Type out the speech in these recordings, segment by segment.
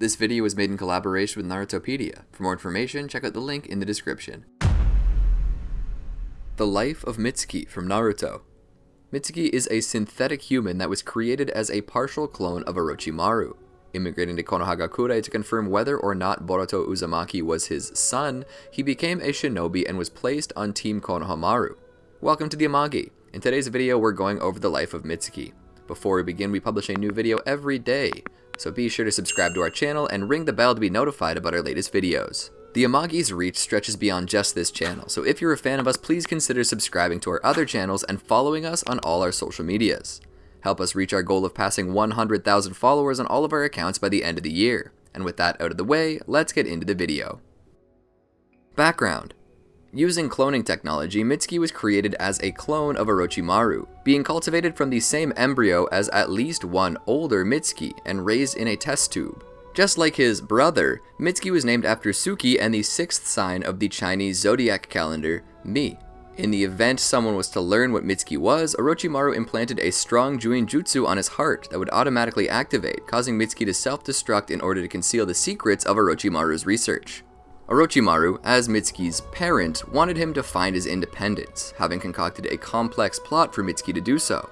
This video was made in collaboration with Narutopedia. For more information, check out the link in the description. The Life of Mitsuki from Naruto Mitsuki is a synthetic human that was created as a partial clone of Orochimaru. Immigrating to Konohagakure to confirm whether or not Boruto Uzumaki was his son, he became a shinobi and was placed on Team Konohamaru. Welcome to the Amagi. In today's video, we're going over the life of Mitsuki. Before we begin, we publish a new video every day, so be sure to subscribe to our channel and ring the bell to be notified about our latest videos. The Amagi's reach stretches beyond just this channel, so if you're a fan of us, please consider subscribing to our other channels and following us on all our social medias. Help us reach our goal of passing 100,000 followers on all of our accounts by the end of the year. And with that out of the way, let's get into the video. Background Using cloning technology, Mitsuki was created as a clone of Orochimaru, being cultivated from the same embryo as at least one older Mitsuki and raised in a test tube. Just like his brother, Mitsuki was named after Suki and the sixth sign of the Chinese zodiac calendar, Mi. In the event someone was to learn what Mitsuki was, Orochimaru implanted a strong Juin Jutsu on his heart that would automatically activate, causing Mitsuki to self-destruct in order to conceal the secrets of Orochimaru's research. Orochimaru, as Mitsuki's parent, wanted him to find his independence, having concocted a complex plot for Mitsuki to do so.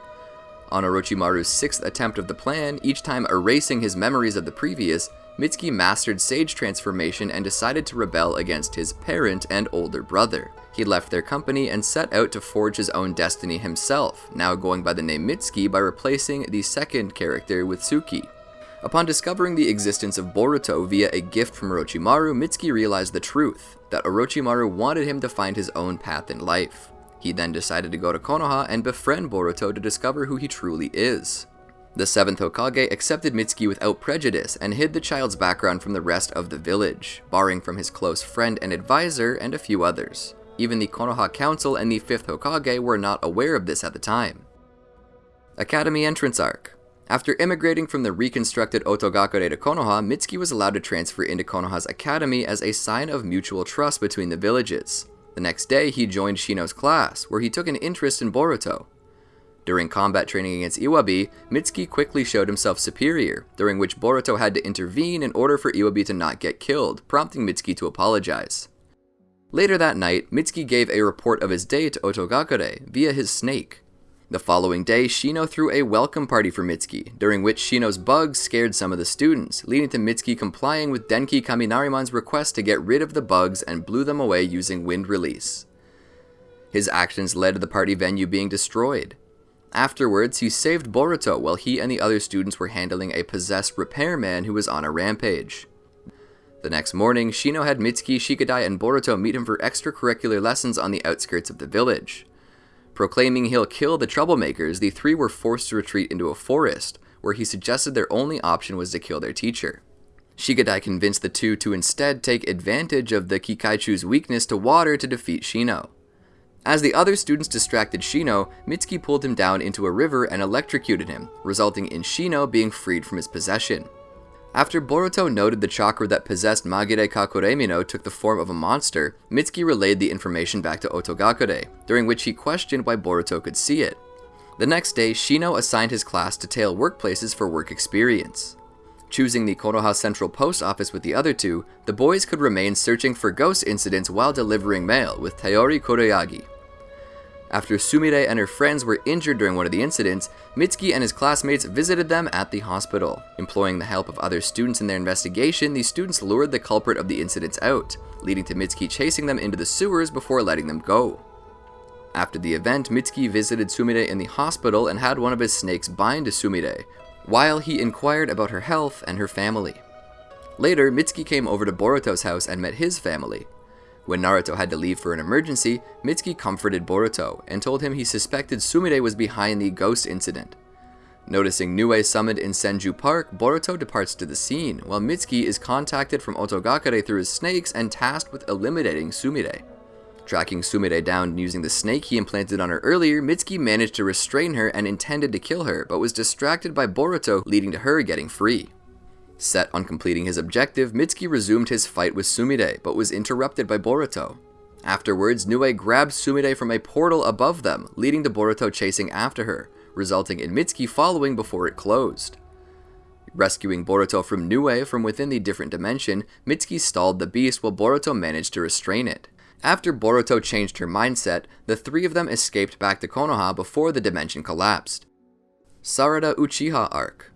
On Orochimaru's sixth attempt of the plan, each time erasing his memories of the previous, Mitsuki mastered Sage Transformation and decided to rebel against his parent and older brother. He left their company and set out to forge his own destiny himself, now going by the name Mitsuki by replacing the second character with Suki. Upon discovering the existence of Boruto via a gift from Orochimaru, Mitsuki realized the truth, that Orochimaru wanted him to find his own path in life. He then decided to go to Konoha and befriend Boruto to discover who he truly is. The 7th Hokage accepted Mitsuki without prejudice and hid the child's background from the rest of the village, barring from his close friend and advisor and a few others. Even the Konoha Council and the 5th Hokage were not aware of this at the time. Academy Entrance Arc after immigrating from the reconstructed Otogakure to Konoha, Mitsuki was allowed to transfer into Konoha's academy as a sign of mutual trust between the villages. The next day, he joined Shino's class, where he took an interest in Boruto. During combat training against Iwabi, Mitsuki quickly showed himself superior, during which Boruto had to intervene in order for Iwabi to not get killed, prompting Mitsuki to apologize. Later that night, Mitsuki gave a report of his day to Otogakure via his snake. The following day, Shino threw a welcome party for Mitsuki, during which Shino's bugs scared some of the students, leading to Mitsuki complying with Denki Kaminarimon's request to get rid of the bugs and blew them away using wind release. His actions led to the party venue being destroyed. Afterwards, he saved Boruto while he and the other students were handling a possessed repairman who was on a rampage. The next morning, Shino had Mitsuki, Shikadai, and Boruto meet him for extracurricular lessons on the outskirts of the village. Proclaiming he'll kill the troublemakers, the three were forced to retreat into a forest, where he suggested their only option was to kill their teacher. Shikadai convinced the two to instead take advantage of the Kikaichu's weakness to water to defeat Shino. As the other students distracted Shino, Mitsuki pulled him down into a river and electrocuted him, resulting in Shino being freed from his possession. After Boruto noted the chakra that possessed Magire Kakuremino took the form of a monster, Mitsuki relayed the information back to Otogakure, during which he questioned why Boruto could see it. The next day, Shino assigned his class to tail workplaces for work experience. Choosing the Konoha Central Post Office with the other two, the boys could remain searching for ghost incidents while delivering mail with Tayori Kuroyagi. After Sumire and her friends were injured during one of the incidents, Mitsuki and his classmates visited them at the hospital. Employing the help of other students in their investigation, the students lured the culprit of the incidents out, leading to Mitsuki chasing them into the sewers before letting them go. After the event, Mitsuki visited Sumire in the hospital and had one of his snakes bind to Sumire, while he inquired about her health and her family. Later, Mitsuki came over to Boruto's house and met his family, when Naruto had to leave for an emergency, Mitsuki comforted Boruto and told him he suspected Sumire was behind the ghost incident. Noticing Nue summoned in Senju Park, Boruto departs to the scene, while Mitsuki is contacted from Otogakure through his snakes and tasked with eliminating Sumire. Tracking Sumire down and using the snake he implanted on her earlier, Mitsuki managed to restrain her and intended to kill her, but was distracted by Boruto, leading to her getting free. Set on completing his objective, Mitsuki resumed his fight with Sumire, but was interrupted by Boruto. Afterwards, Nue grabbed Sumire from a portal above them, leading to Boruto chasing after her, resulting in Mitsuki following before it closed. Rescuing Boruto from Nue from within the different dimension, Mitsuki stalled the beast while Boruto managed to restrain it. After Boruto changed her mindset, the three of them escaped back to Konoha before the dimension collapsed. Sarada Uchiha Arc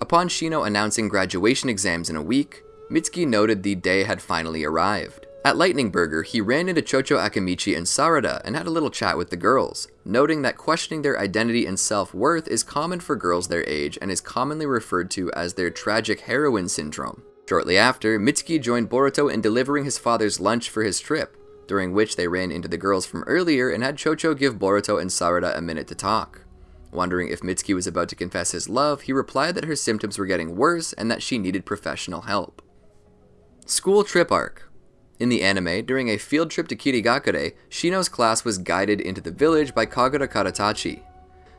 Upon Shino announcing graduation exams in a week, Mitsuki noted the day had finally arrived. At Lightning Burger, he ran into Chocho Akimichi and Sarada and had a little chat with the girls, noting that questioning their identity and self-worth is common for girls their age and is commonly referred to as their tragic heroine syndrome. Shortly after, Mitsuki joined Boruto in delivering his father's lunch for his trip, during which they ran into the girls from earlier and had Chocho give Boruto and Sarada a minute to talk. Wondering if Mitsuki was about to confess his love, he replied that her symptoms were getting worse and that she needed professional help. School Trip Arc in the anime, during a field trip to Kirigakure, Shino's class was guided into the village by Kagura Karatachi.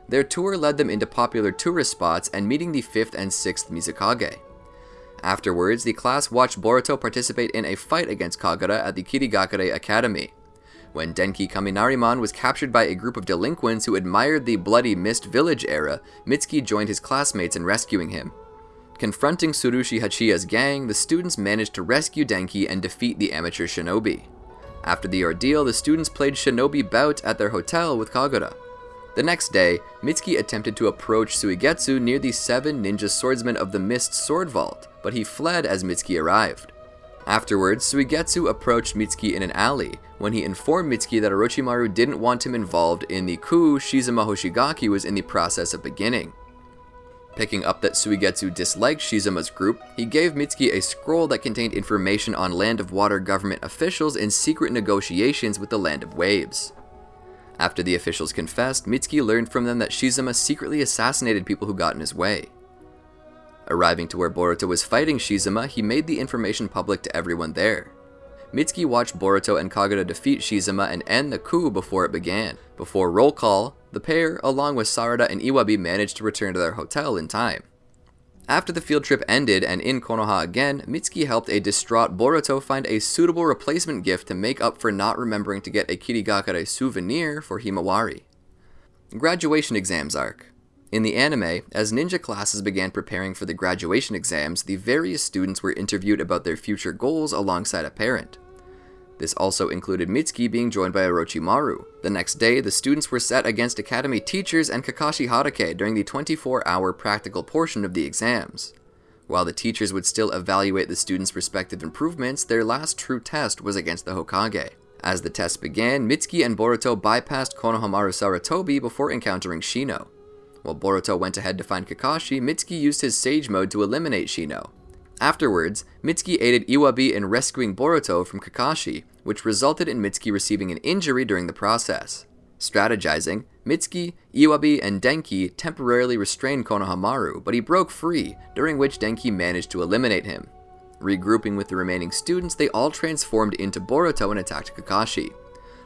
Their tour led them into popular tourist spots and meeting the 5th and 6th Mizukage. Afterwards, the class watched Boruto participate in a fight against Kagura at the Kirigakure Academy. When Denki Kaminarimon was captured by a group of delinquents who admired the Bloody Mist Village era, Mitsuki joined his classmates in rescuing him. Confronting Tsurushi Hachiya's gang, the students managed to rescue Denki and defeat the amateur shinobi. After the ordeal, the students played shinobi bout at their hotel with Kagura. The next day, Mitsuki attempted to approach Suigetsu near the seven ninja swordsmen of the Mist Sword Vault, but he fled as Mitsuki arrived. Afterwards, Suigetsu approached Mitsuki in an alley, when he informed Mitsuki that Orochimaru didn't want him involved in the coup Shizuma Hoshigaki was in the process of beginning. Picking up that Suigetsu disliked Shizuma's group, he gave Mitsuki a scroll that contained information on Land of Water government officials in secret negotiations with the Land of Waves. After the officials confessed, Mitsuki learned from them that Shizuma secretly assassinated people who got in his way. Arriving to where Boruto was fighting Shizuma, he made the information public to everyone there. Mitsuki watched Boruto and Kagura defeat Shizuma and end the coup before it began. Before roll call, the pair, along with Sarada and Iwabi, managed to return to their hotel in time. After the field trip ended and in Konoha again, Mitsuki helped a distraught Boruto find a suitable replacement gift to make up for not remembering to get a Kirigakure souvenir for Himawari. Graduation Exams Arc in the anime, as ninja classes began preparing for the graduation exams, the various students were interviewed about their future goals alongside a parent. This also included Mitsuki being joined by Orochimaru. The next day, the students were set against Academy teachers and Kakashi Hatake during the 24-hour practical portion of the exams. While the teachers would still evaluate the students' respective improvements, their last true test was against the Hokage. As the test began, Mitsuki and Boruto bypassed Konohamaru Sarutobi before encountering Shino. While Boruto went ahead to find Kakashi, Mitsuki used his Sage Mode to eliminate Shino. Afterwards, Mitsuki aided Iwabi in rescuing Boruto from Kakashi, which resulted in Mitsuki receiving an injury during the process. Strategizing, Mitsuki, Iwabi, and Denki temporarily restrained Konohamaru, but he broke free, during which Denki managed to eliminate him. Regrouping with the remaining students, they all transformed into Boruto and attacked Kakashi.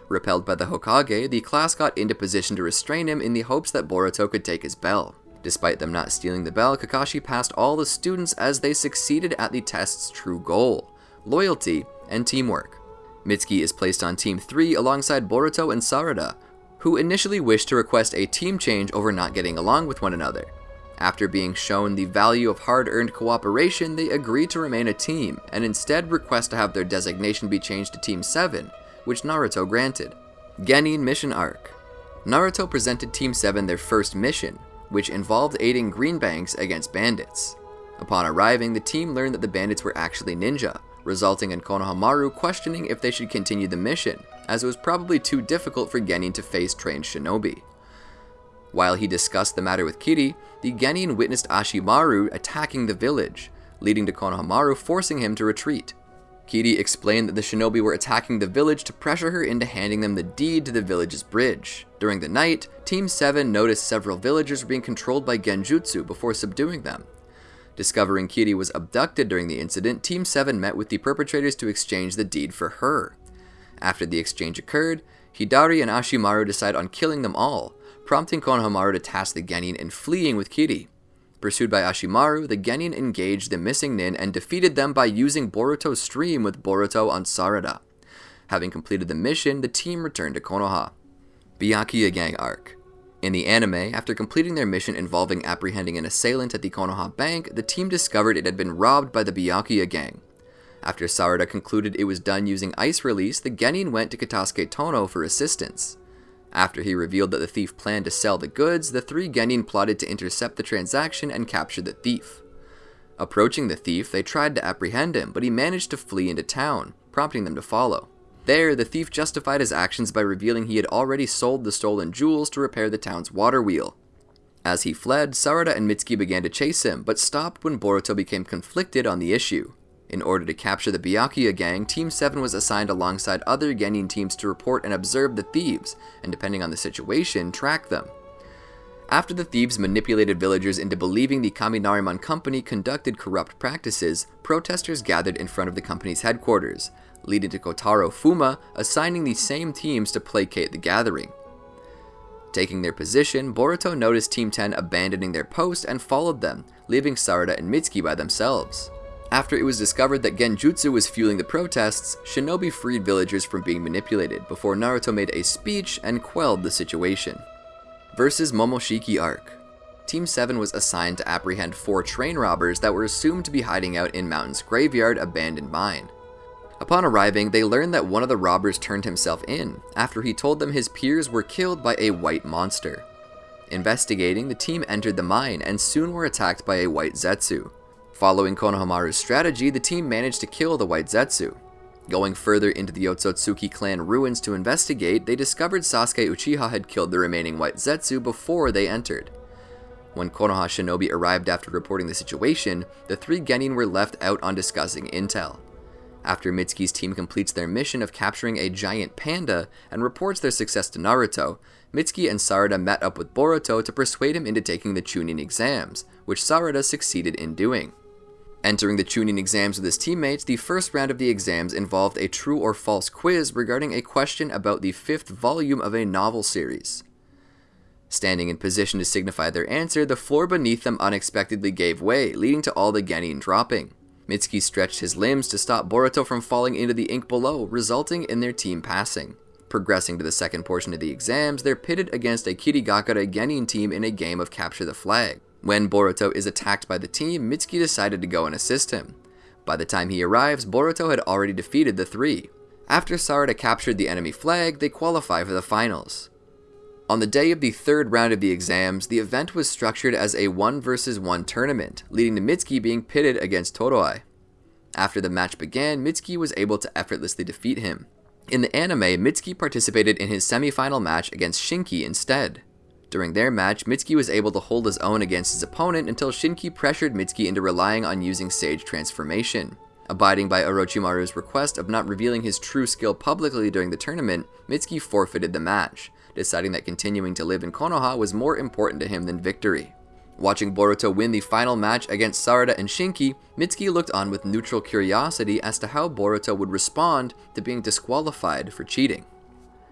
Repelled by the Hokage, the class got into position to restrain him in the hopes that Boruto could take his bell. Despite them not stealing the bell, Kakashi passed all the students as they succeeded at the test's true goal, loyalty and teamwork. Mitsuki is placed on Team 3 alongside Boruto and Sarada, who initially wished to request a team change over not getting along with one another. After being shown the value of hard-earned cooperation, they agree to remain a team, and instead request to have their designation be changed to Team 7, which Naruto granted. Genin Mission Arc Naruto presented Team 7 their first mission, which involved aiding Greenbanks against bandits. Upon arriving, the team learned that the bandits were actually ninja, resulting in Konohamaru questioning if they should continue the mission, as it was probably too difficult for Genin to face trained shinobi. While he discussed the matter with Kiri, the Genin witnessed Ashimaru attacking the village, leading to Konohamaru forcing him to retreat. Kiri explained that the shinobi were attacking the village to pressure her into handing them the deed to the village's bridge. During the night, Team 7 noticed several villagers were being controlled by genjutsu before subduing them. Discovering Kiri was abducted during the incident, Team 7 met with the perpetrators to exchange the deed for her. After the exchange occurred, Hidari and Ashimaru decide on killing them all, prompting Konohamaru to task the Genin in fleeing with Kiri. Pursued by Ashimaru, the Genin engaged the missing Nin and defeated them by using Boruto's stream with Boruto on Sarada. Having completed the mission, the team returned to Konoha. Byakuya Gang Arc In the anime, after completing their mission involving apprehending an assailant at the Konoha Bank, the team discovered it had been robbed by the Byakuya gang. After Sarada concluded it was done using ice release, the Genin went to Katasuke Tono for assistance. After he revealed that the thief planned to sell the goods, the three Genin plotted to intercept the transaction and capture the thief. Approaching the thief, they tried to apprehend him, but he managed to flee into town, prompting them to follow. There, the thief justified his actions by revealing he had already sold the stolen jewels to repair the town's water wheel. As he fled, Sarada and Mitsuki began to chase him, but stopped when Boruto became conflicted on the issue. In order to capture the Byakuya gang, Team 7 was assigned alongside other Genin teams to report and observe the thieves, and depending on the situation, track them. After the thieves manipulated villagers into believing the Kaminarimon company conducted corrupt practices, protesters gathered in front of the company's headquarters, leading to Kotaro Fuma assigning the same teams to placate the gathering. Taking their position, Boruto noticed Team 10 abandoning their post and followed them, leaving Sarada and Mitsuki by themselves. After it was discovered that Genjutsu was fueling the protests, Shinobi freed villagers from being manipulated before Naruto made a speech and quelled the situation. Versus Momoshiki Arc Team 7 was assigned to apprehend four train robbers that were assumed to be hiding out in Mountain's graveyard abandoned mine. Upon arriving, they learned that one of the robbers turned himself in after he told them his peers were killed by a white monster. Investigating, the team entered the mine and soon were attacked by a white Zetsu. Following Konohamaru's strategy, the team managed to kill the white Zetsu. Going further into the Otsutsuki clan ruins to investigate, they discovered Sasuke Uchiha had killed the remaining white Zetsu before they entered. When Konoha Shinobi arrived after reporting the situation, the three Genin were left out on discussing intel. After Mitsuki's team completes their mission of capturing a giant panda and reports their success to Naruto, Mitsuki and Sarada met up with Boruto to persuade him into taking the Chunin exams, which Sarada succeeded in doing. Entering the Chunin exams with his teammates, the first round of the exams involved a true or false quiz regarding a question about the fifth volume of a novel series. Standing in position to signify their answer, the floor beneath them unexpectedly gave way, leading to all the Genin dropping. Mitsuki stretched his limbs to stop Boruto from falling into the ink below, resulting in their team passing. Progressing to the second portion of the exams, they're pitted against a Kirigakure Genin team in a game of capture the flag. When Boruto is attacked by the team, Mitsuki decided to go and assist him. By the time he arrives, Boruto had already defeated the three. After Sarada captured the enemy flag, they qualify for the finals. On the day of the third round of the exams, the event was structured as a 1 vs 1 tournament, leading to Mitsuki being pitted against Toroai. After the match began, Mitsuki was able to effortlessly defeat him. In the anime, Mitsuki participated in his semi-final match against Shinki instead. During their match, Mitsuki was able to hold his own against his opponent until Shinki pressured Mitsuki into relying on using Sage Transformation. Abiding by Orochimaru's request of not revealing his true skill publicly during the tournament, Mitsuki forfeited the match, deciding that continuing to live in Konoha was more important to him than victory. Watching Boruto win the final match against Sarada and Shinki, Mitsuki looked on with neutral curiosity as to how Boruto would respond to being disqualified for cheating.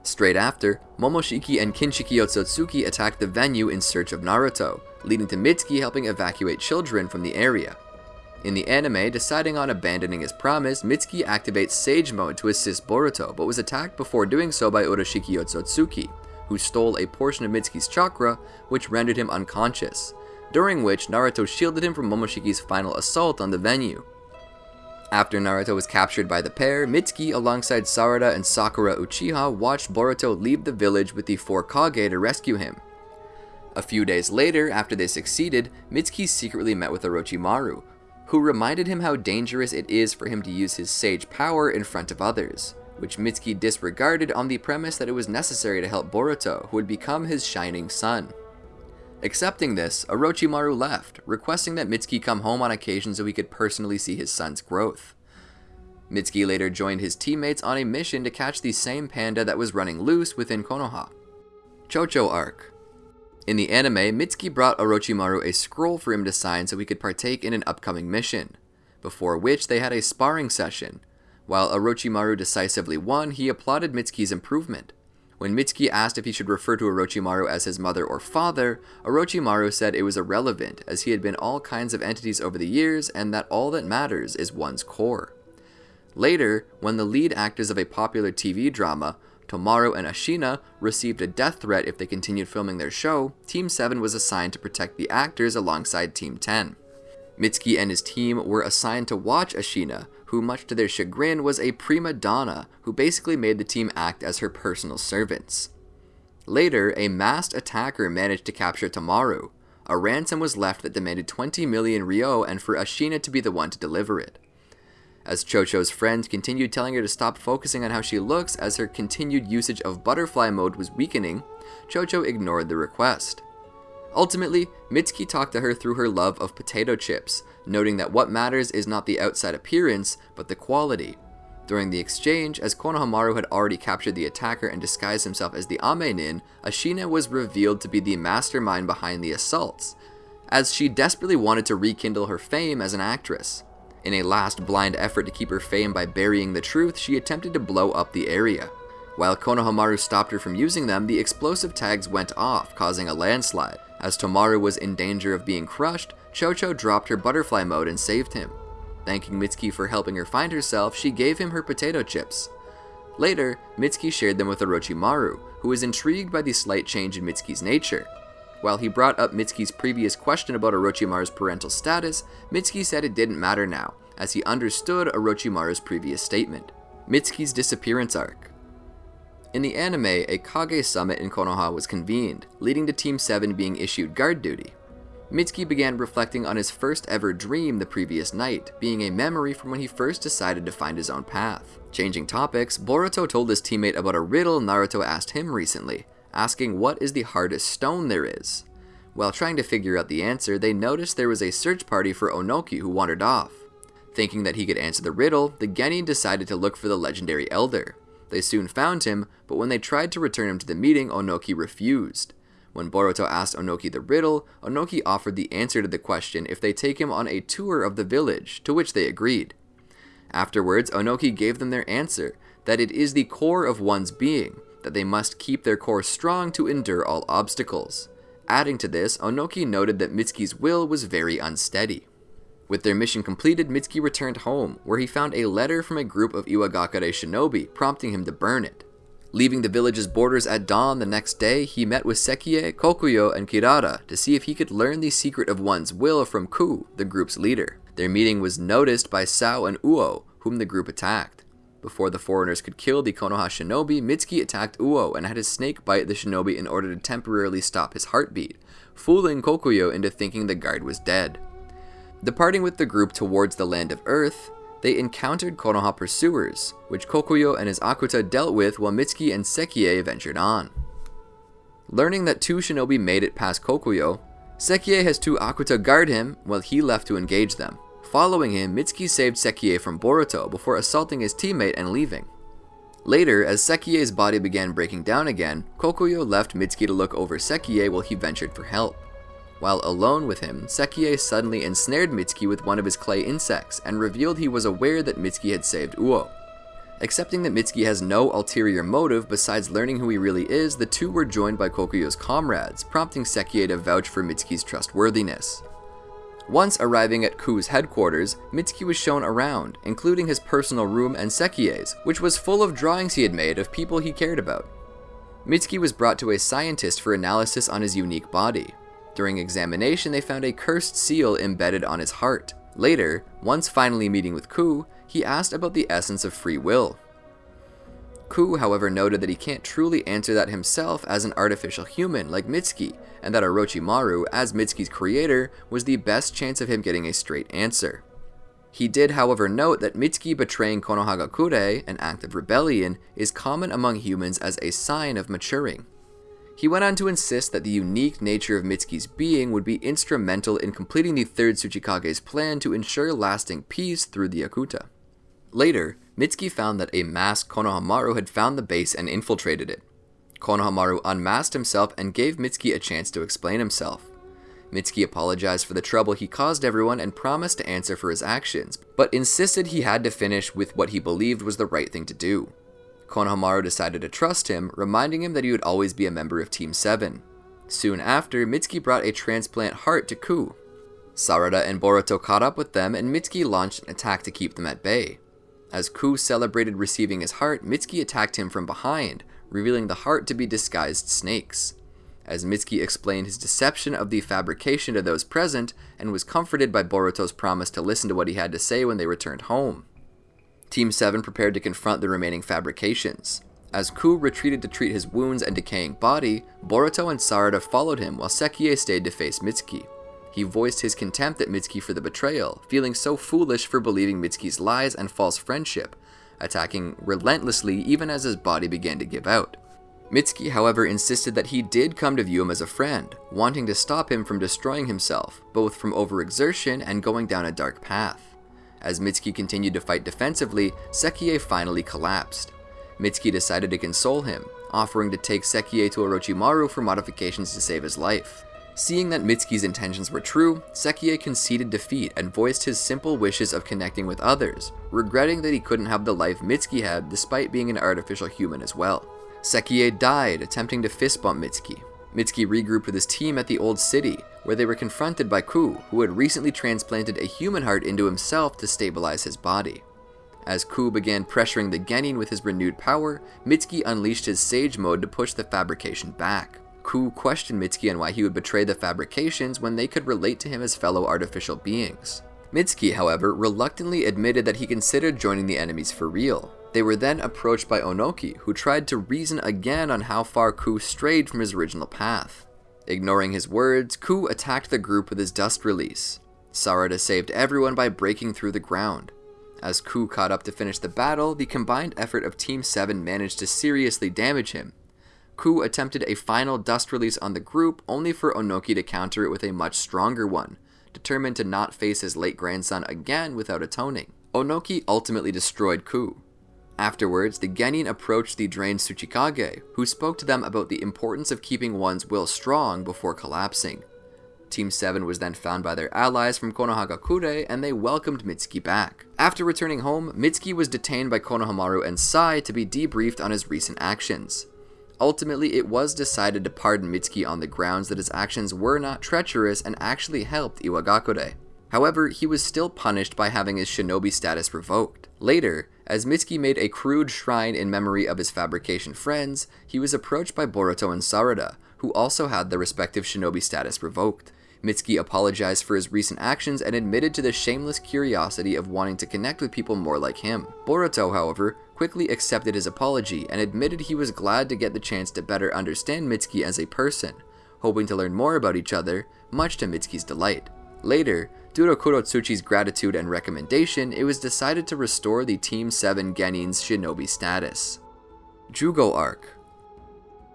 Straight after, Momoshiki and Kinshiki Otsutsuki attacked the venue in search of Naruto, leading to Mitsuki helping evacuate children from the area. In the anime, deciding on abandoning his promise, Mitsuki activates Sage Mode to assist Boruto, but was attacked before doing so by Urashiki Otsutsuki, who stole a portion of Mitsuki's chakra, which rendered him unconscious, during which Naruto shielded him from Momoshiki's final assault on the venue. After Naruto was captured by the pair, Mitsuki alongside Sarada and Sakura Uchiha watched Boruto leave the village with the four Kage to rescue him. A few days later, after they succeeded, Mitsuki secretly met with Orochimaru, who reminded him how dangerous it is for him to use his sage power in front of others which Mitsuki disregarded on the premise that it was necessary to help Boruto, who would become his shining sun. Accepting this, Orochimaru left, requesting that Mitsuki come home on occasion so he could personally see his son's growth. Mitsuki later joined his teammates on a mission to catch the same panda that was running loose within Konoha. Chocho Arc In the anime, Mitsuki brought Orochimaru a scroll for him to sign so he could partake in an upcoming mission, before which they had a sparring session, while Orochimaru decisively won, he applauded Mitsuki's improvement. When Mitsuki asked if he should refer to Orochimaru as his mother or father, Orochimaru said it was irrelevant, as he had been all kinds of entities over the years and that all that matters is one's core. Later, when the lead actors of a popular TV drama, Tomaru and Ashina received a death threat if they continued filming their show, Team 7 was assigned to protect the actors alongside Team 10. Mitsuki and his team were assigned to watch Ashina, who, much to their chagrin, was a prima donna who basically made the team act as her personal servants. Later, a masked attacker managed to capture Tamaru. A ransom was left that demanded 20 million ryo and for Ashina to be the one to deliver it. As Chocho's friends continued telling her to stop focusing on how she looks as her continued usage of butterfly mode was weakening, Chocho ignored the request. Ultimately, Mitsuki talked to her through her love of potato chips, noting that what matters is not the outside appearance, but the quality. During the exchange, as Konohamaru had already captured the attacker and disguised himself as the Ame-nin, Ashina was revealed to be the mastermind behind the assaults, as she desperately wanted to rekindle her fame as an actress. In a last blind effort to keep her fame by burying the truth, she attempted to blow up the area. While Konohamaru stopped her from using them, the explosive tags went off, causing a landslide. As Tomaru was in danger of being crushed, Chocho dropped her butterfly mode and saved him. Thanking Mitsuki for helping her find herself, she gave him her potato chips. Later, Mitsuki shared them with Orochimaru, who was intrigued by the slight change in Mitsuki's nature. While he brought up Mitsuki's previous question about Orochimaru's parental status, Mitsuki said it didn't matter now, as he understood Orochimaru's previous statement. Mitsuki's disappearance arc. In the anime, a Kage summit in Konoha was convened, leading to Team 7 being issued guard duty. Mitsuki began reflecting on his first ever dream the previous night, being a memory from when he first decided to find his own path. Changing topics, Boruto told his teammate about a riddle Naruto asked him recently, asking what is the hardest stone there is. While trying to figure out the answer, they noticed there was a search party for Onoki who wandered off. Thinking that he could answer the riddle, the Genin decided to look for the legendary elder. They soon found him, but when they tried to return him to the meeting, Onoki refused. When Boruto asked Onoki the riddle, Onoki offered the answer to the question if they take him on a tour of the village, to which they agreed. Afterwards, Onoki gave them their answer, that it is the core of one's being, that they must keep their core strong to endure all obstacles. Adding to this, Onoki noted that Mitsuki's will was very unsteady. With their mission completed, Mitsuki returned home, where he found a letter from a group of Iwagakure shinobi prompting him to burn it. Leaving the village's borders at dawn the next day, he met with Sekie, Kokuyo, and Kirara to see if he could learn the secret of one's will from Ku, the group's leader. Their meeting was noticed by Sao and Uo, whom the group attacked. Before the foreigners could kill the Konoha shinobi, Mitsuki attacked Uo and had his snake bite the shinobi in order to temporarily stop his heartbeat, fooling Kokuyo into thinking the guard was dead. Departing with the group towards the land of Earth, they encountered Konoha pursuers, which Kokuyo and his Akuta dealt with while Mitsuki and Sekie ventured on. Learning that two shinobi made it past Kokuyo, Sekie has two Akuta guard him while he left to engage them. Following him, Mitsuki saved Sekie from Boruto before assaulting his teammate and leaving. Later, as Sekie's body began breaking down again, Kokuyo left Mitsuki to look over Sekie while he ventured for help. While alone with him, Sekie suddenly ensnared Mitsuki with one of his clay insects and revealed he was aware that Mitsuki had saved Uo. Accepting that Mitsuki has no ulterior motive besides learning who he really is, the two were joined by Kokuyo's comrades, prompting Sekie to vouch for Mitsuki's trustworthiness. Once arriving at Ku's headquarters, Mitsuki was shown around, including his personal room and Sekie's, which was full of drawings he had made of people he cared about. Mitsuki was brought to a scientist for analysis on his unique body. During examination, they found a cursed seal embedded on his heart. Later, once finally meeting with Ku, he asked about the essence of free will. Ku, however, noted that he can't truly answer that himself as an artificial human like Mitsuki, and that Orochimaru, as Mitsuki's creator, was the best chance of him getting a straight answer. He did, however, note that Mitsuki betraying Konohagakure, an act of rebellion, is common among humans as a sign of maturing. He went on to insist that the unique nature of Mitsuki's being would be instrumental in completing the third Tsuchikage's plan to ensure lasting peace through the Akuta. Later, Mitsuki found that a masked Konohamaru had found the base and infiltrated it. Konohamaru unmasked himself and gave Mitsuki a chance to explain himself. Mitsuki apologized for the trouble he caused everyone and promised to answer for his actions, but insisted he had to finish with what he believed was the right thing to do. Konohamaru decided to trust him, reminding him that he would always be a member of Team 7. Soon after, Mitsuki brought a transplant heart to Ku. Sarada and Boruto caught up with them, and Mitsuki launched an attack to keep them at bay. As Ku celebrated receiving his heart, Mitsuki attacked him from behind, revealing the heart to be disguised snakes. As Mitsuki explained his deception of the fabrication to those present and was comforted by Boruto's promise to listen to what he had to say when they returned home. Team 7 prepared to confront the remaining fabrications. As Ku retreated to treat his wounds and decaying body, Boruto and Sarada followed him while Sekiye stayed to face Mitsuki. He voiced his contempt at Mitsuki for the betrayal, feeling so foolish for believing Mitsuki's lies and false friendship, attacking relentlessly even as his body began to give out. Mitsuki, however, insisted that he did come to view him as a friend, wanting to stop him from destroying himself, both from overexertion and going down a dark path. As Mitsuki continued to fight defensively, Sekiye finally collapsed. Mitsuki decided to console him, offering to take Sekiye to Orochimaru for modifications to save his life. Seeing that Mitsuki's intentions were true, Sekiye conceded defeat and voiced his simple wishes of connecting with others, regretting that he couldn't have the life Mitsuki had despite being an artificial human as well. Sekiye died, attempting to fist bump Mitsuki. Mitsuki regrouped with his team at the Old City, where they were confronted by Ku, who had recently transplanted a human heart into himself to stabilize his body. As Ku began pressuring the Genin with his renewed power, Mitsuki unleashed his Sage mode to push the fabrication back. Ku questioned Mitsuki on why he would betray the fabrications when they could relate to him as fellow artificial beings. Mitsuki, however, reluctantly admitted that he considered joining the enemies for real, they were then approached by Onoki, who tried to reason again on how far Ku strayed from his original path. Ignoring his words, Ku attacked the group with his dust release. Sarada saved everyone by breaking through the ground. As Ku caught up to finish the battle, the combined effort of Team 7 managed to seriously damage him. Ku attempted a final dust release on the group, only for Onoki to counter it with a much stronger one, determined to not face his late grandson again without atoning. Onoki ultimately destroyed Ku, Afterwards, the Genin approached the drained Tsuchikage, who spoke to them about the importance of keeping one's will strong before collapsing. Team 7 was then found by their allies from Konohagakure and they welcomed Mitsuki back. After returning home, Mitsuki was detained by Konohamaru and Sai to be debriefed on his recent actions. Ultimately, it was decided to pardon Mitsuki on the grounds that his actions were not treacherous and actually helped Iwagakure. However, he was still punished by having his shinobi status revoked. Later, as Mitsuki made a crude shrine in memory of his fabrication friends, he was approached by Boruto and Sarada, who also had their respective shinobi status revoked. Mitsuki apologized for his recent actions and admitted to the shameless curiosity of wanting to connect with people more like him. Boruto, however, quickly accepted his apology and admitted he was glad to get the chance to better understand Mitsuki as a person, hoping to learn more about each other, much to Mitsuki's delight. Later, due to Kurotsuchi's gratitude and recommendation, it was decided to restore the Team 7 Genin's shinobi status. Jugo Arc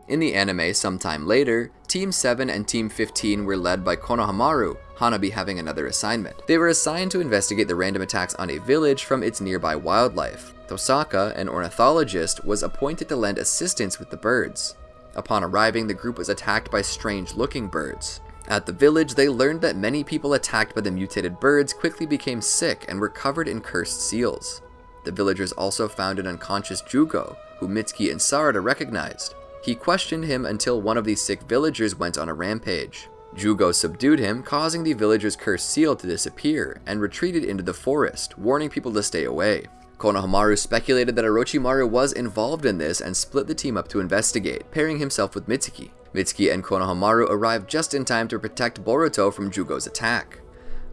In the anime sometime later, Team 7 and Team 15 were led by Konohamaru, Hanabi having another assignment. They were assigned to investigate the random attacks on a village from its nearby wildlife. Tosaka, an ornithologist, was appointed to lend assistance with the birds. Upon arriving, the group was attacked by strange-looking birds. At the village, they learned that many people attacked by the mutated birds quickly became sick and were covered in cursed seals. The villagers also found an unconscious Jugo, who Mitsuki and Sarada recognized. He questioned him until one of the sick villagers went on a rampage. Jugo subdued him, causing the villager's cursed seal to disappear, and retreated into the forest, warning people to stay away. Konohamaru speculated that Orochimaru was involved in this and split the team up to investigate, pairing himself with Mitsuki. Mitsuki and Konohamaru arrived just in time to protect Boruto from Jugo's attack.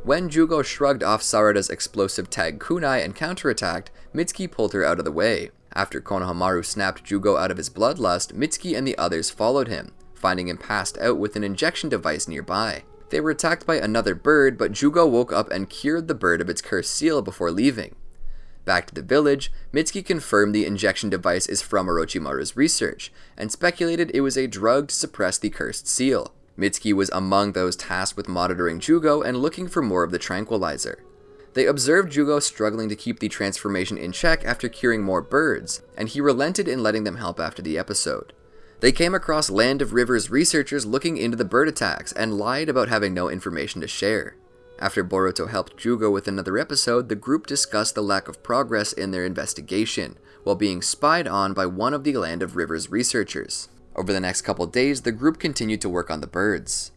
When Jugo shrugged off Sarada's explosive tag kunai and counterattacked, Mitsuki pulled her out of the way. After Konohamaru snapped Jugo out of his bloodlust, Mitsuki and the others followed him, finding him passed out with an injection device nearby. They were attacked by another bird, but Jugo woke up and cured the bird of its cursed seal before leaving. Back to the village, Mitsuki confirmed the injection device is from Orochimaru's research, and speculated it was a drug to suppress the cursed seal. Mitsuki was among those tasked with monitoring Jugo and looking for more of the tranquilizer. They observed Jugo struggling to keep the transformation in check after curing more birds, and he relented in letting them help after the episode. They came across Land of Rivers researchers looking into the bird attacks and lied about having no information to share. After Boruto helped Jugo with another episode, the group discussed the lack of progress in their investigation, while being spied on by one of the Land of Rivers researchers. Over the next couple days, the group continued to work on the birds.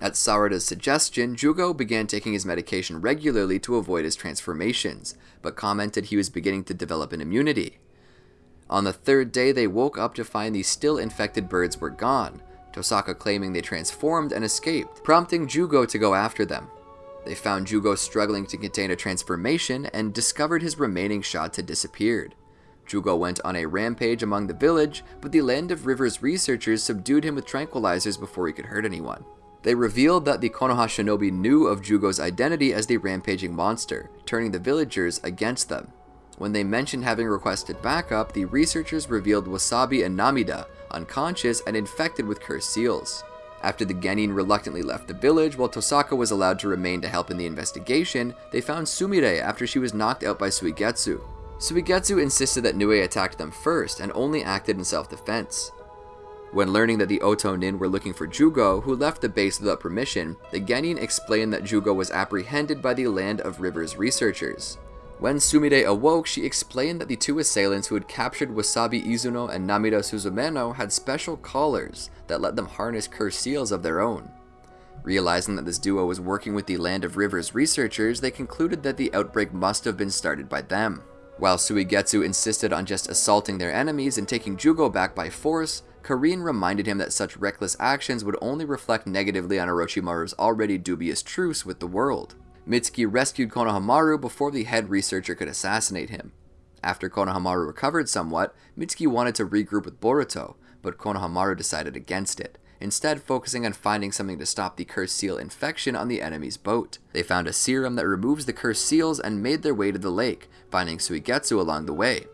At Sarada's suggestion, Jugo began taking his medication regularly to avoid his transformations, but commented he was beginning to develop an immunity. On the third day, they woke up to find the still infected birds were gone, Tosaka claiming they transformed and escaped, prompting Jugo to go after them. They found Jugo struggling to contain a transformation and discovered his remaining shots had disappeared. Jugo went on a rampage among the village, but the Land of Rivers researchers subdued him with tranquilizers before he could hurt anyone. They revealed that the Konoha shinobi knew of Jugo's identity as the rampaging monster, turning the villagers against them. When they mentioned having requested backup, the researchers revealed Wasabi and Namida, unconscious and infected with cursed seals. After the Genin reluctantly left the village, while Tosaka was allowed to remain to help in the investigation, they found Sumire after she was knocked out by Suigetsu. Suigetsu insisted that Nue attacked them first and only acted in self-defense. When learning that the Oto Nin were looking for Jugo, who left the base without permission, the Genin explained that Jugo was apprehended by the Land of Rivers researchers. When Sumire awoke, she explained that the two assailants who had captured Wasabi Izuno and Namida Suzumeno had special collars that let them harness cursed seals of their own. Realizing that this duo was working with the Land of Rivers researchers, they concluded that the outbreak must have been started by them. While Suigetsu insisted on just assaulting their enemies and taking Jugo back by force, Karin reminded him that such reckless actions would only reflect negatively on Orochimaru's already dubious truce with the world. Mitsuki rescued Konohamaru before the head researcher could assassinate him. After Konohamaru recovered somewhat, Mitsuki wanted to regroup with Boruto, but Konohamaru decided against it, instead focusing on finding something to stop the cursed seal infection on the enemy's boat. They found a serum that removes the cursed seals and made their way to the lake, finding Suigetsu along the way.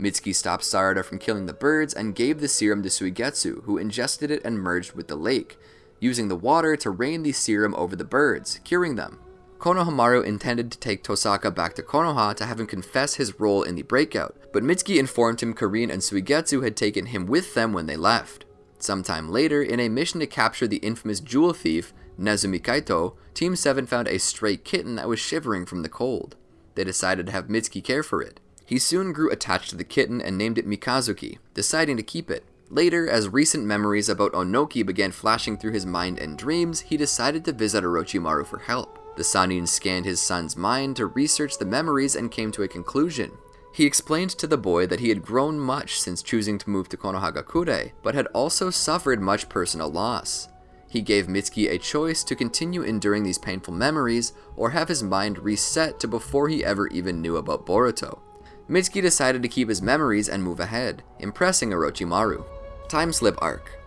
Mitsuki stopped Sarada from killing the birds and gave the serum to Suigetsu, who ingested it and merged with the lake, using the water to rain the serum over the birds, curing them. Konohamaru intended to take Tosaka back to Konoha to have him confess his role in the breakout, but Mitsuki informed him Karin and Suigetsu had taken him with them when they left. Sometime later, in a mission to capture the infamous jewel thief, Nezumi Kaito, Team 7 found a stray kitten that was shivering from the cold. They decided to have Mitsuki care for it. He soon grew attached to the kitten and named it Mikazuki, deciding to keep it. Later, as recent memories about Onoki began flashing through his mind and dreams, he decided to visit Orochimaru for help. The Sannin scanned his son's mind to research the memories and came to a conclusion. He explained to the boy that he had grown much since choosing to move to Konohagakure, but had also suffered much personal loss. He gave Mitsuki a choice to continue enduring these painful memories or have his mind reset to before he ever even knew about Boruto. Mitsuki decided to keep his memories and move ahead, impressing Orochimaru. Time Slip Arc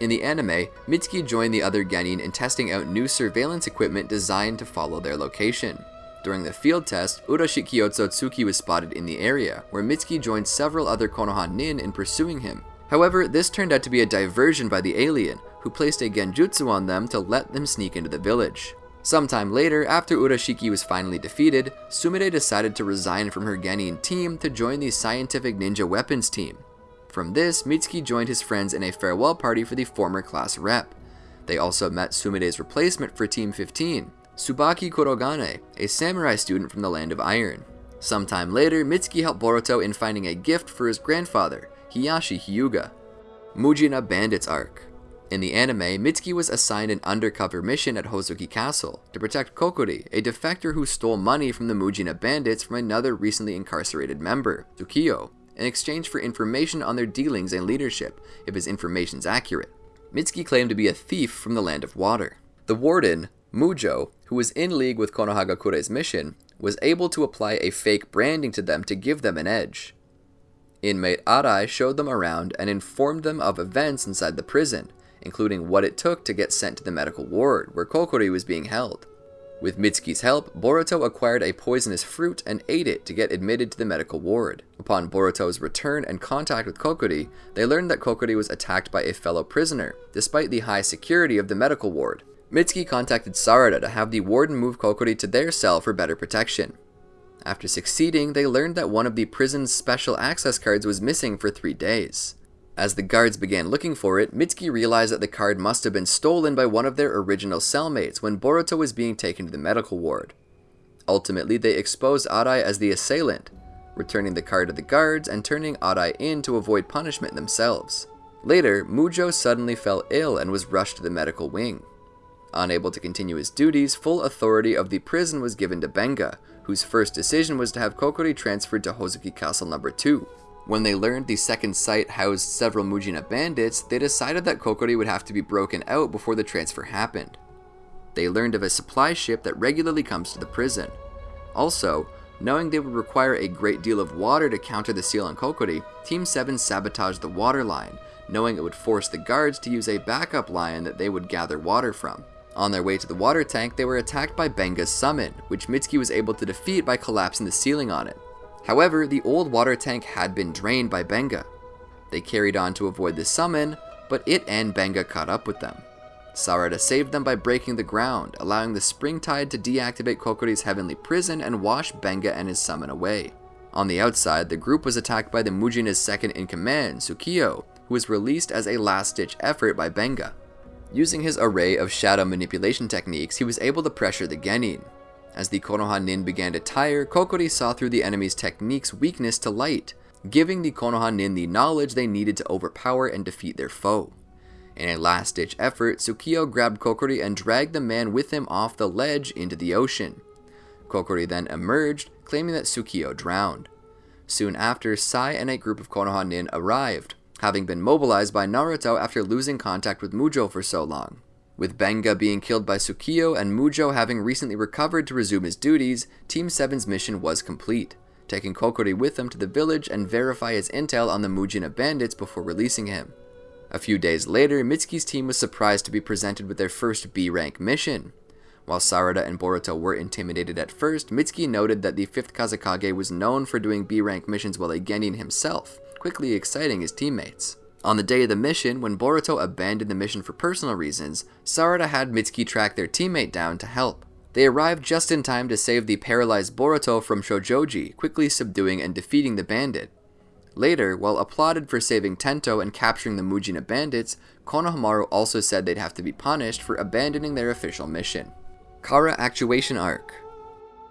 in the anime, Mitsuki joined the other Genin in testing out new surveillance equipment designed to follow their location. During the field test, Urashiki was spotted in the area, where Mitsuki joined several other Konoha Nin in pursuing him. However, this turned out to be a diversion by the alien, who placed a genjutsu on them to let them sneak into the village. Sometime later, after Urashiki was finally defeated, Sumire decided to resign from her Genin team to join the Scientific Ninja Weapons team. From this, Mitsuki joined his friends in a farewell party for the former class rep. They also met Sumire's replacement for Team 15, Tsubaki Kurogane, a samurai student from the Land of Iron. Sometime later, Mitsuki helped Boruto in finding a gift for his grandfather, Hiashi Hyuga. Mujina Bandits Arc In the anime, Mitsuki was assigned an undercover mission at Hozuki Castle to protect Kokori, a defector who stole money from the Mujina bandits from another recently incarcerated member, Tsukio in exchange for information on their dealings and leadership, if his information's accurate. Mitsuki claimed to be a thief from the Land of Water. The warden, Mujo, who was in league with Konohagakure's mission, was able to apply a fake branding to them to give them an edge. Inmate Arai showed them around and informed them of events inside the prison, including what it took to get sent to the medical ward where Kokori was being held. With Mitsuki's help, Boruto acquired a poisonous fruit and ate it to get admitted to the medical ward. Upon Boruto's return and contact with Kokori, they learned that Kokori was attacked by a fellow prisoner, despite the high security of the medical ward. Mitsuki contacted Sarada to have the warden move Kokori to their cell for better protection. After succeeding, they learned that one of the prison's special access cards was missing for three days. As the guards began looking for it, Mitsuki realized that the card must have been stolen by one of their original cellmates when Boruto was being taken to the medical ward. Ultimately, they exposed Arai as the assailant, returning the card to the guards and turning Arai in to avoid punishment themselves. Later, Mujo suddenly fell ill and was rushed to the medical wing. Unable to continue his duties, full authority of the prison was given to Benga, whose first decision was to have Kokori transferred to Hozuki Castle number 2. When they learned the second site housed several Mujina bandits, they decided that Kokori would have to be broken out before the transfer happened. They learned of a supply ship that regularly comes to the prison. Also, knowing they would require a great deal of water to counter the seal on Kokori, Team 7 sabotaged the water line, knowing it would force the guards to use a backup line that they would gather water from. On their way to the water tank, they were attacked by Benga's summon, which Mitsuki was able to defeat by collapsing the ceiling on it. However, the old water tank had been drained by Benga. They carried on to avoid the summon, but it and Benga caught up with them. Sarada saved them by breaking the ground, allowing the spring tide to deactivate Kokuri's heavenly prison and wash Benga and his summon away. On the outside, the group was attacked by the Mujina's second in command, Sukiyo, who was released as a last-ditch effort by Benga. Using his array of shadow manipulation techniques, he was able to pressure the Genin, as the Konoha Nin began to tire, Kokuri saw through the enemy's technique's weakness to light, giving the Konoha Nin the knowledge they needed to overpower and defeat their foe. In a last-ditch effort, Sukiyo grabbed Kokuri and dragged the man with him off the ledge into the ocean. Kokuri then emerged, claiming that Sukiyo drowned. Soon after, Sai and a group of Konoha Nin arrived, having been mobilized by Naruto after losing contact with Mujo for so long. With Benga being killed by Sukiyo and Mujo having recently recovered to resume his duties, Team 7's mission was complete, taking Kokuri with them to the village and verify his intel on the Mujina bandits before releasing him. A few days later, Mitsuki's team was surprised to be presented with their first B-rank mission. While Sarada and Boruto were intimidated at first, Mitsuki noted that the 5th Kazekage was known for doing B-rank missions while a Genin himself, quickly exciting his teammates. On the day of the mission, when Boruto abandoned the mission for personal reasons, Sarada had Mitsuki track their teammate down to help. They arrived just in time to save the paralyzed Boruto from Shojoji, quickly subduing and defeating the bandit. Later, while applauded for saving Tento and capturing the Mujina bandits, Konohamaru also said they'd have to be punished for abandoning their official mission. Kara Actuation Arc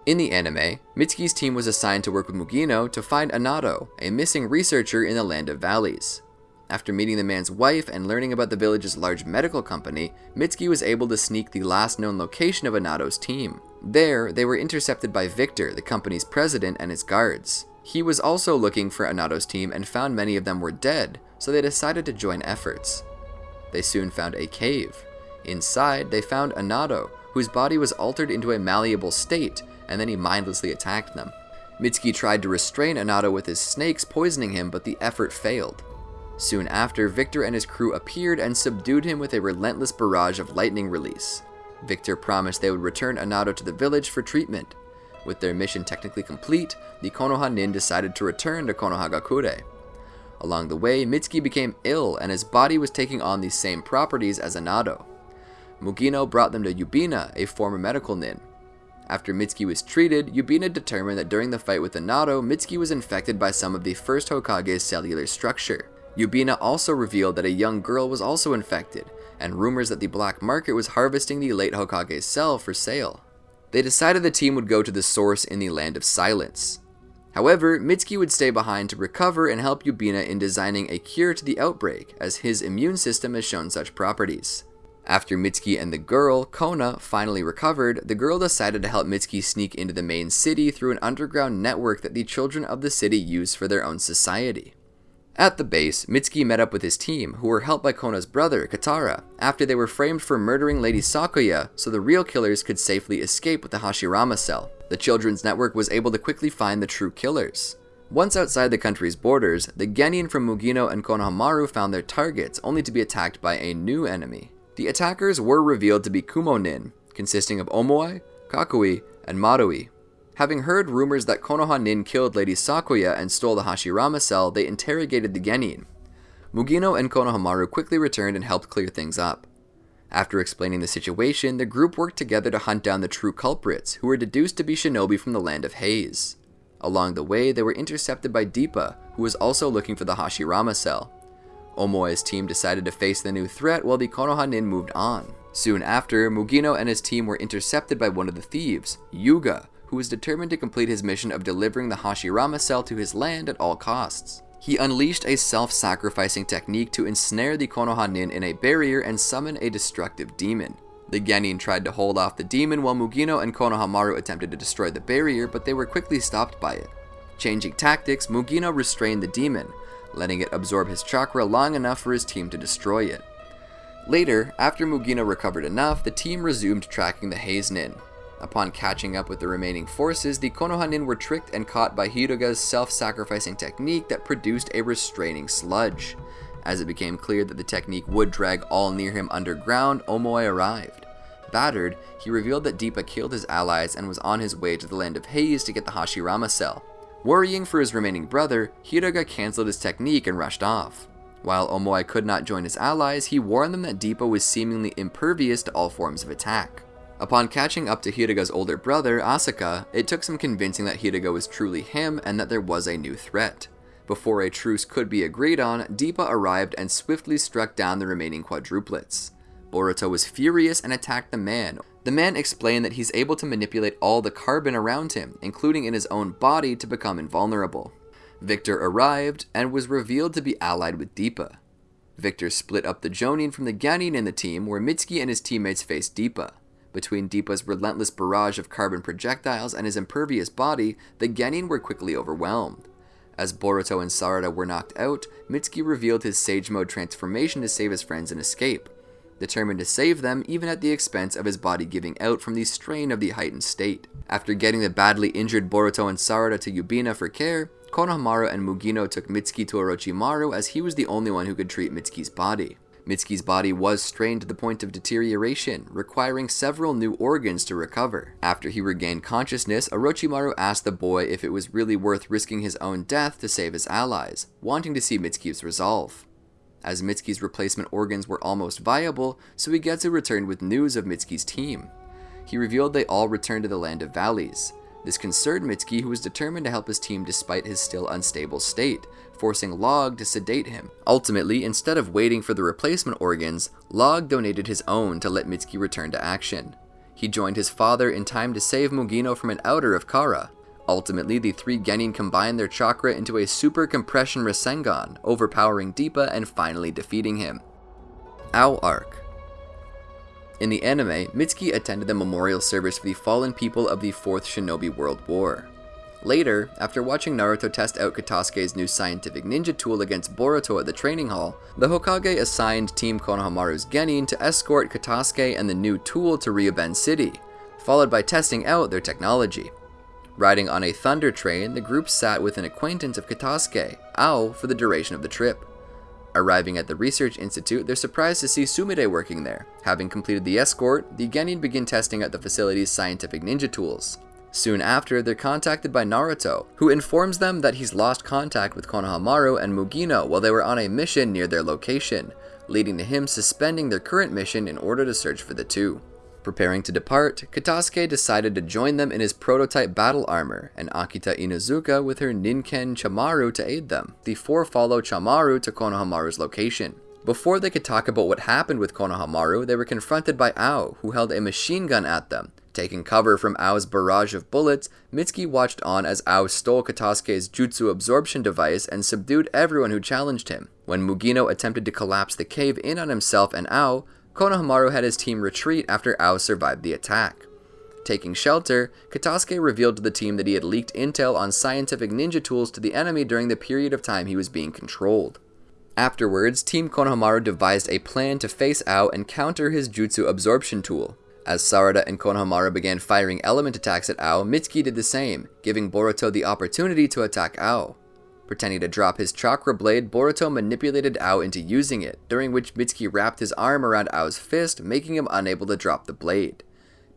In the anime, Mitsuki's team was assigned to work with Mugino to find Anado, a missing researcher in the Land of Valleys. After meeting the man's wife and learning about the village's large medical company, Mitsuki was able to sneak the last known location of Anado's team. There, they were intercepted by Victor, the company's president, and his guards. He was also looking for Anado's team and found many of them were dead, so they decided to join efforts. They soon found a cave. Inside, they found Anado, whose body was altered into a malleable state, and then he mindlessly attacked them. Mitsuki tried to restrain Anado with his snakes poisoning him, but the effort failed. Soon after, Victor and his crew appeared and subdued him with a relentless barrage of lightning release. Victor promised they would return Anado to the village for treatment. With their mission technically complete, the Konoha Nin decided to return to Konohagakure. Along the way, Mitsuki became ill and his body was taking on the same properties as Anado. Mugino brought them to Yubina, a former medical nin. After Mitsuki was treated, Yubina determined that during the fight with Anado, Mitsuki was infected by some of the first Hokage's cellular structure. Yubina also revealed that a young girl was also infected, and rumors that the black market was harvesting the late Hokage's cell for sale. They decided the team would go to the source in the Land of Silence. However, Mitsuki would stay behind to recover and help Yubina in designing a cure to the outbreak, as his immune system has shown such properties. After Mitsuki and the girl, Kona, finally recovered, the girl decided to help Mitsuki sneak into the main city through an underground network that the children of the city use for their own society. At the base, Mitsuki met up with his team, who were helped by Kona's brother, Katara, after they were framed for murdering Lady Sakuya so the real killers could safely escape with the Hashirama cell. The Children's Network was able to quickly find the true killers. Once outside the country's borders, the Genin from Mugino and Konohamaru found their targets, only to be attacked by a new enemy. The attackers were revealed to be Kumonin, consisting of Omoi, Kakui, and Marui, Having heard rumors that Konoha Nin killed Lady Sakuya and stole the Hashirama cell, they interrogated the Genin. Mugino and Konohamaru quickly returned and helped clear things up. After explaining the situation, the group worked together to hunt down the true culprits, who were deduced to be shinobi from the land of Haze. Along the way, they were intercepted by Deepa, who was also looking for the Hashirama cell. Omoi's team decided to face the new threat while the Konoha Nin moved on. Soon after, Mugino and his team were intercepted by one of the thieves, Yuga, who was determined to complete his mission of delivering the Hashirama cell to his land at all costs. He unleashed a self-sacrificing technique to ensnare the Konoha Nin in a barrier and summon a destructive demon. The Genin tried to hold off the demon while Mugino and Konohamaru attempted to destroy the barrier, but they were quickly stopped by it. Changing tactics, Mugino restrained the demon, letting it absorb his chakra long enough for his team to destroy it. Later, after Mugino recovered enough, the team resumed tracking the Haze Nin. Upon catching up with the remaining forces, the Konoha Nin were tricked and caught by Hiruga's self-sacrificing technique that produced a restraining sludge. As it became clear that the technique would drag all near him underground, Omoi arrived. Battered, he revealed that Deepa killed his allies and was on his way to the land of Haze to get the Hashirama cell. Worrying for his remaining brother, Hiruga cancelled his technique and rushed off. While Omoi could not join his allies, he warned them that Deepa was seemingly impervious to all forms of attack. Upon catching up to Hiruga's older brother, Asuka, it took some convincing that Hiruga was truly him and that there was a new threat. Before a truce could be agreed on, Deepa arrived and swiftly struck down the remaining quadruplets. Boruto was furious and attacked the man. The man explained that he's able to manipulate all the carbon around him, including in his own body, to become invulnerable. Victor arrived and was revealed to be allied with Deepa. Victor split up the Jonin from the Genin in the team, where Mitsuki and his teammates faced Deepa. Between Deepa's relentless barrage of carbon projectiles and his impervious body, the Genin were quickly overwhelmed. As Boruto and Sarada were knocked out, Mitsuki revealed his Sage Mode transformation to save his friends and escape, determined to save them even at the expense of his body giving out from the strain of the heightened state. After getting the badly injured Boruto and Sarada to Yubina for care, Konohamaru and Mugino took Mitsuki to Orochimaru as he was the only one who could treat Mitsuki's body. Mitsuki's body was strained to the point of deterioration, requiring several new organs to recover. After he regained consciousness, Orochimaru asked the boy if it was really worth risking his own death to save his allies, wanting to see Mitsuki's resolve. As Mitsuki's replacement organs were almost viable, Suigetsu returned with news of Mitsuki's team. He revealed they all returned to the Land of Valleys. This concerned Mitsuki, who was determined to help his team despite his still unstable state, forcing Log to sedate him. Ultimately, instead of waiting for the replacement organs, Log donated his own to let Mitsuki return to action. He joined his father in time to save Mugino from an outer of Kara. Ultimately, the three Genin combined their chakra into a super compression Rasengan, overpowering Deepa and finally defeating him. Ao Arc In the anime, Mitsuki attended the memorial service for the fallen people of the Fourth Shinobi World War. Later, after watching Naruto test out Katasuke's new scientific ninja tool against Boruto at the training hall, the Hokage assigned Team Konohamaru's Genin to escort Katasuke and the new tool to Ryuben City, followed by testing out their technology. Riding on a thunder train, the group sat with an acquaintance of Katasuke, Ao, for the duration of the trip. Arriving at the research institute, they're surprised to see Sumire working there. Having completed the escort, the Genin begin testing out the facility's scientific ninja tools. Soon after, they're contacted by Naruto, who informs them that he's lost contact with Konohamaru and Mugino while they were on a mission near their location, leading to him suspending their current mission in order to search for the two. Preparing to depart, Katasuke decided to join them in his prototype battle armor, and Akita Inuzuka with her Ninken Chamaru to aid them. The four follow Chamaru to Konohamaru's location. Before they could talk about what happened with Konohamaru, they were confronted by Ao, who held a machine gun at them, Taking cover from Ao's barrage of bullets, Mitsuki watched on as Ao stole Katasuke's jutsu absorption device and subdued everyone who challenged him. When Mugino attempted to collapse the cave in on himself and Ao, Konohamaru had his team retreat after Ao survived the attack. Taking shelter, Katasuke revealed to the team that he had leaked intel on scientific ninja tools to the enemy during the period of time he was being controlled. Afterwards, Team Konohamaru devised a plan to face Ao and counter his jutsu absorption tool. As Sarada and Konohamaru began firing element attacks at Ao, Mitsuki did the same, giving Boruto the opportunity to attack Ao. Pretending to drop his chakra blade, Boruto manipulated Ao into using it, during which Mitsuki wrapped his arm around Ao's fist, making him unable to drop the blade.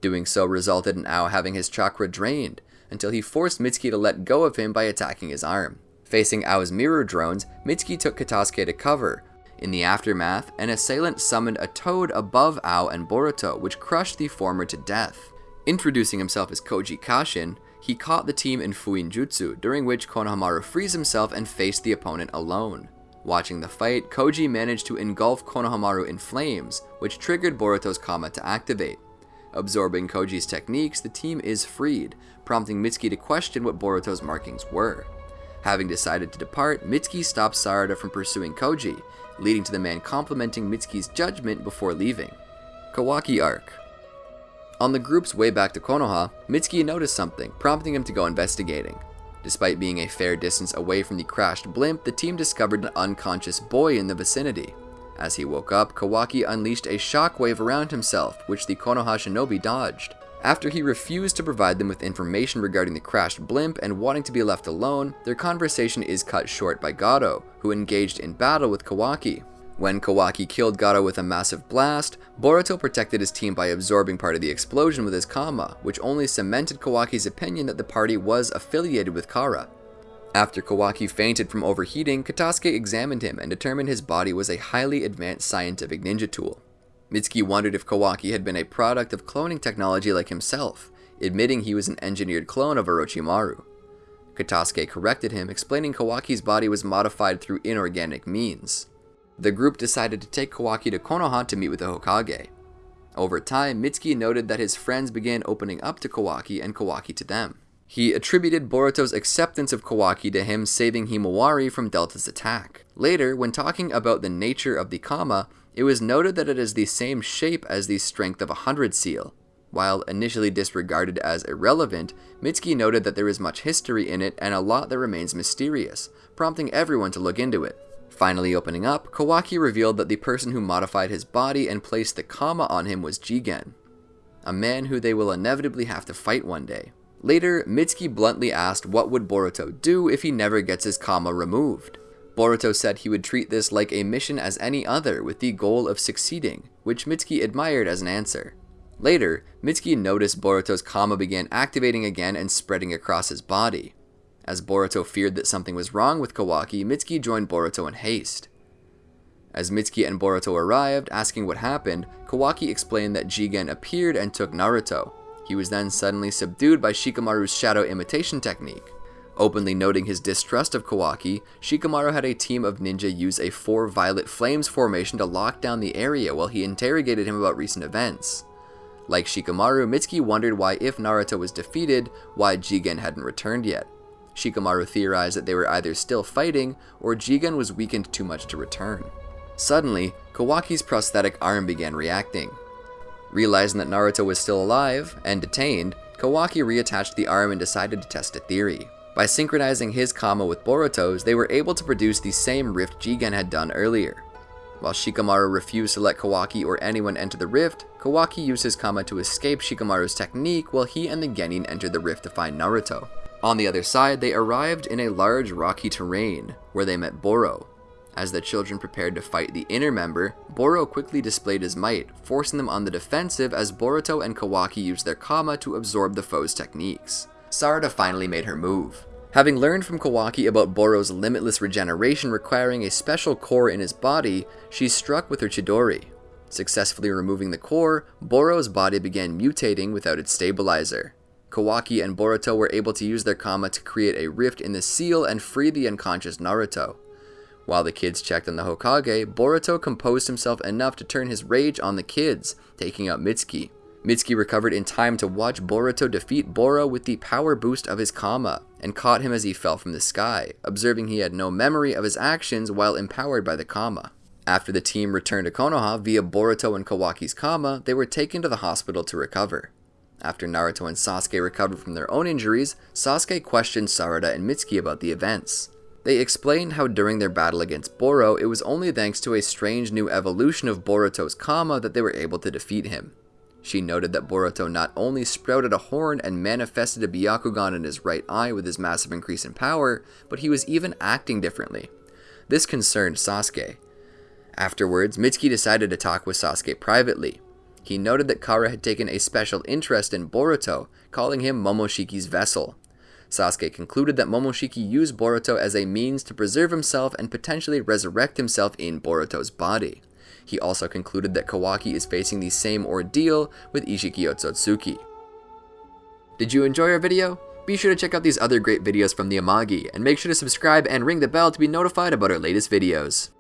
Doing so resulted in Ao having his chakra drained, until he forced Mitsuki to let go of him by attacking his arm. Facing Ao's mirror drones, Mitsuki took Katasuke to cover, in the aftermath, an assailant summoned a toad above Ao and Boruto, which crushed the former to death. Introducing himself as Koji Kashin, he caught the team in Fuin Jutsu, during which Konohamaru frees himself and faced the opponent alone. Watching the fight, Koji managed to engulf Konohamaru in flames, which triggered Boruto's Kama to activate. Absorbing Koji's techniques, the team is freed, prompting Mitsuki to question what Boruto's markings were. Having decided to depart, Mitsuki stops Sarada from pursuing Koji, leading to the man complimenting Mitsuki's judgment before leaving. Kawaki Arc On the group's way back to Konoha, Mitsuki noticed something, prompting him to go investigating. Despite being a fair distance away from the crashed blimp, the team discovered an unconscious boy in the vicinity. As he woke up, Kawaki unleashed a shockwave around himself, which the Konoha shinobi dodged. After he refused to provide them with information regarding the crashed blimp and wanting to be left alone, their conversation is cut short by Garo, who engaged in battle with Kawaki. When Kawaki killed Garo with a massive blast, Boruto protected his team by absorbing part of the explosion with his Kama, which only cemented Kawaki's opinion that the party was affiliated with Kara. After Kawaki fainted from overheating, Katasuke examined him and determined his body was a highly advanced scientific ninja tool. Mitsuki wondered if Kawaki had been a product of cloning technology like himself, admitting he was an engineered clone of Orochimaru. Katasuke corrected him, explaining Kawaki's body was modified through inorganic means. The group decided to take Kawaki to Konoha to meet with the Hokage. Over time, Mitsuki noted that his friends began opening up to Kawaki and Kawaki to them. He attributed Boruto's acceptance of Kawaki to him saving Himawari from Delta's attack. Later, when talking about the nature of the Kama, it was noted that it is the same shape as the strength of a hundred seal. While initially disregarded as irrelevant, Mitsuki noted that there is much history in it and a lot that remains mysterious, prompting everyone to look into it. Finally opening up, Kawaki revealed that the person who modified his body and placed the Kama on him was Jigen, a man who they will inevitably have to fight one day. Later, Mitsuki bluntly asked what would Boruto do if he never gets his Kama removed. Boruto said he would treat this like a mission as any other with the goal of succeeding, which Mitsuki admired as an answer. Later, Mitsuki noticed Boruto's Kama began activating again and spreading across his body. As Boruto feared that something was wrong with Kawaki, Mitsuki joined Boruto in haste. As Mitsuki and Boruto arrived, asking what happened, Kawaki explained that Jigen appeared and took Naruto. He was then suddenly subdued by Shikamaru's shadow imitation technique. Openly noting his distrust of Kawaki, Shikamaru had a team of ninja use a four violet flames formation to lock down the area while he interrogated him about recent events. Like Shikamaru, Mitsuki wondered why if Naruto was defeated, why Jigen hadn't returned yet. Shikamaru theorized that they were either still fighting, or Jigen was weakened too much to return. Suddenly, Kawaki's prosthetic arm began reacting. Realizing that Naruto was still alive, and detained, Kawaki reattached the arm and decided to test a theory. By synchronizing his Kama with Boruto's, they were able to produce the same rift Jigen had done earlier. While Shikamaru refused to let Kawaki or anyone enter the rift, Kawaki used his Kama to escape Shikamaru's technique while he and the Genin entered the rift to find Naruto. On the other side, they arrived in a large rocky terrain, where they met Boro. As the children prepared to fight the inner member, Boro quickly displayed his might, forcing them on the defensive as Boruto and Kawaki used their Kama to absorb the foe's techniques. Sarada finally made her move. Having learned from Kawaki about Boro's limitless regeneration requiring a special core in his body, she struck with her Chidori. Successfully removing the core, Boro's body began mutating without its stabilizer. Kawaki and Boruto were able to use their Kama to create a rift in the seal and free the unconscious Naruto. While the kids checked on the Hokage, Boruto composed himself enough to turn his rage on the kids, taking out Mitsuki. Mitsuki recovered in time to watch Boruto defeat Boro with the power boost of his Kama, and caught him as he fell from the sky, observing he had no memory of his actions while empowered by the Kama. After the team returned to Konoha via Boruto and Kawaki's Kama, they were taken to the hospital to recover. After Naruto and Sasuke recovered from their own injuries, Sasuke questioned Sarada and Mitsuki about the events. They explained how during their battle against Boro, it was only thanks to a strange new evolution of Boruto's Kama that they were able to defeat him. She noted that Boruto not only sprouted a horn and manifested a Byakugan in his right eye with his massive increase in power, but he was even acting differently. This concerned Sasuke. Afterwards, Mitsuki decided to talk with Sasuke privately. He noted that Kara had taken a special interest in Boruto, calling him Momoshiki's vessel. Sasuke concluded that Momoshiki used Boruto as a means to preserve himself and potentially resurrect himself in Boruto's body. He also concluded that Kawaki is facing the same ordeal with Ishiki Otsutsuki. Did you enjoy our video? Be sure to check out these other great videos from the Amagi, and make sure to subscribe and ring the bell to be notified about our latest videos.